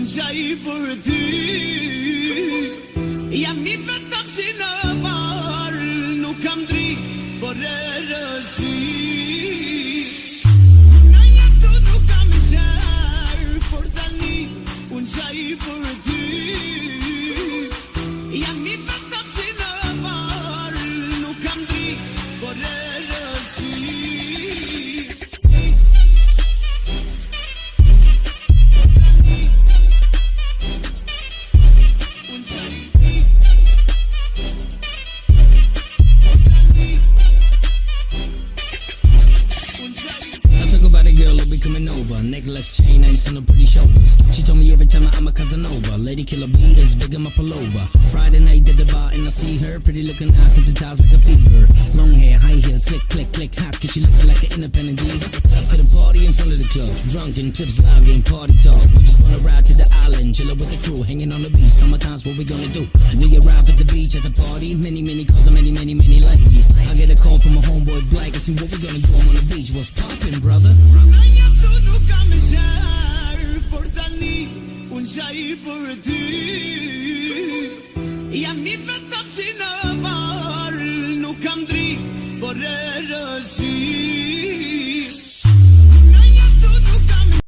unë që i për ty Jam i vetëm si në varë Nuk kam dri për e rësi Në jetë nuk kam e gjerë Por tani unë që i për ty Jam i vetëm si në varë Nuk kam dri për e rësi be coming over. Necklace, chain, ain't on her pretty shoulders. She told me every time I'm a Casanova. Lady Killer B is big in my pullover. Friday night at the bar and I see her. Pretty looking eyes hypnotized like a fever. Long hair, high heels, click, click, click, hop. Cause she looking like an independent diva. After the party in front of the club. Drunken, tips, loud, party talk. We just wanna ride to the island, chillin' with the crew. Hanging on the beach, summertime's what we gonna do. We arrive at the beach at the party. Many, many calls and many, many, many ladies. I get a call from a homeboy black and see what we gonna do. I'm on the beach. What's poppin', brother? sa i për ty Jam i vetëm si në varë Nuk kam dritë por e rëzit